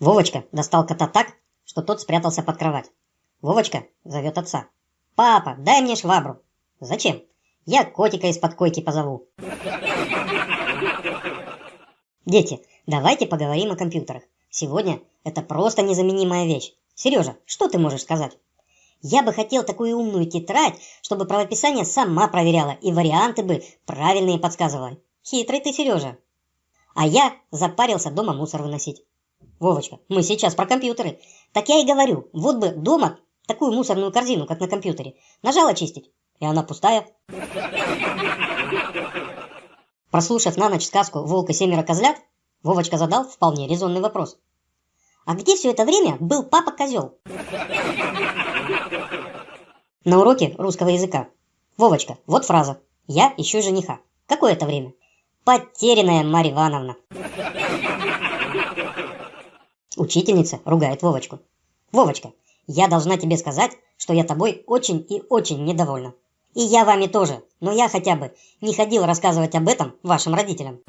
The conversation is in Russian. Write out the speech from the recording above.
Вовочка достал кота так, что тот спрятался под кровать. Вовочка зовет отца. «Папа, дай мне швабру». «Зачем?» «Я котика из-под койки позову». Дети, давайте поговорим о компьютерах. Сегодня это просто незаменимая вещь. Сережа, что ты можешь сказать? Я бы хотел такую умную тетрадь, чтобы правописание сама проверяла и варианты бы правильные подсказывала. Хитрый ты, Сережа. А я запарился дома мусор выносить. Вовочка, мы сейчас про компьютеры. Так я и говорю, вот бы дома такую мусорную корзину, как на компьютере. Нажал очистить, и она пустая. Прослушав на ночь сказку «Волк и семеро козлят», Вовочка задал вполне резонный вопрос. А где все это время был папа-козел? На уроке русского языка. Вовочка, вот фраза. Я ищу жениха. Какое это время? Потерянная Марья Ивановна. Учительница ругает Вовочку. Вовочка, я должна тебе сказать, что я тобой очень и очень недовольна. И я вами тоже, но я хотя бы не ходил рассказывать об этом вашим родителям.